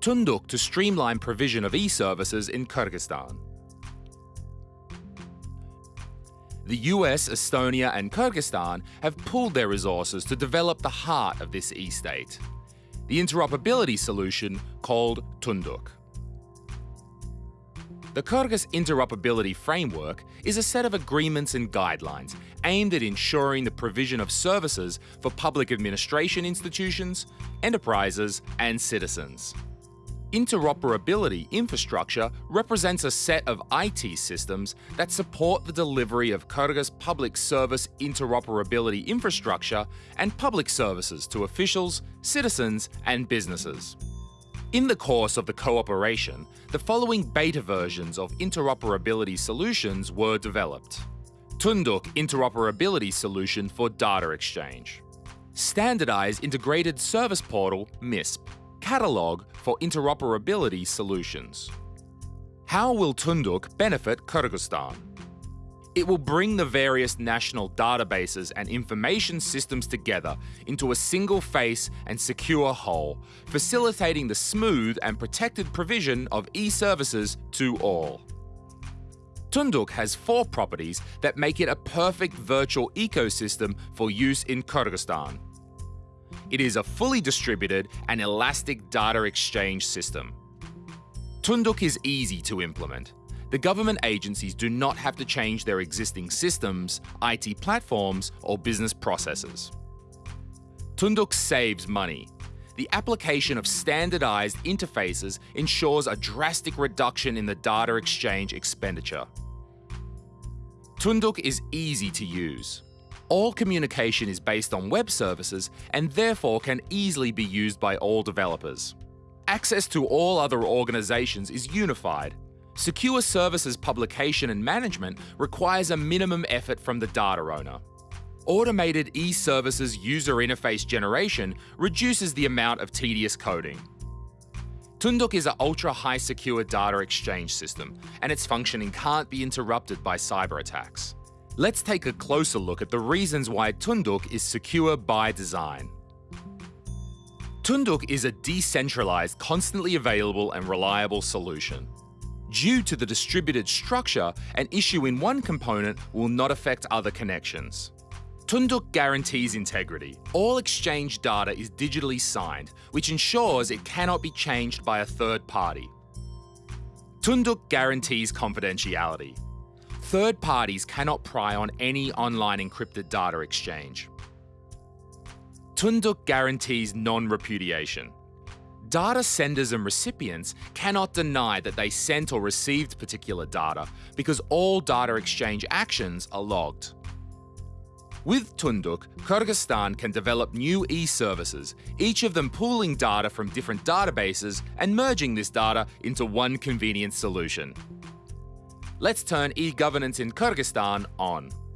Tunduk to streamline provision of e-services in Kyrgyzstan. The US, Estonia and Kyrgyzstan have pooled their resources to develop the heart of this e-state, the interoperability solution called Tunduk. The Kyrgyz Interoperability Framework is a set of agreements and guidelines aimed at ensuring the provision of services for public administration institutions, enterprises and citizens. Interoperability infrastructure represents a set of IT systems that support the delivery of Kyrgyz public service interoperability infrastructure and public services to officials, citizens and businesses. In the course of the cooperation, the following beta versions of interoperability solutions were developed. Tunduk Interoperability Solution for Data Exchange. Standardized Integrated Service Portal MISP. Catalog for Interoperability Solutions. How will Tunduk benefit Kyrgyzstan? It will bring the various national databases and information systems together into a single face and secure whole, facilitating the smooth and protected provision of e-services to all. Tunduk has four properties that make it a perfect virtual ecosystem for use in Kyrgyzstan. It is a fully distributed and elastic data exchange system. Tunduk is easy to implement. The government agencies do not have to change their existing systems, IT platforms, or business processes. Tunduk saves money. The application of standardized interfaces ensures a drastic reduction in the data exchange expenditure. Tunduk is easy to use. All communication is based on web services and therefore can easily be used by all developers. Access to all other organizations is unified. Secure services publication and management requires a minimum effort from the data owner. Automated e-services user interface generation reduces the amount of tedious coding. Tunduk is an ultra-high secure data exchange system, and its functioning can't be interrupted by cyber attacks. Let's take a closer look at the reasons why Tunduk is secure by design. Tunduk is a decentralized, constantly available and reliable solution. Due to the distributed structure, an issue in one component will not affect other connections. Tunduk guarantees integrity. All exchange data is digitally signed, which ensures it cannot be changed by a third party. Tunduk guarantees confidentiality third parties cannot pry on any online encrypted data exchange. Tunduk guarantees non-repudiation. Data senders and recipients cannot deny that they sent or received particular data because all data exchange actions are logged. With Tunduk, Kyrgyzstan can develop new e-services, each of them pooling data from different databases and merging this data into one convenient solution let's turn e-governance in Kyrgyzstan on.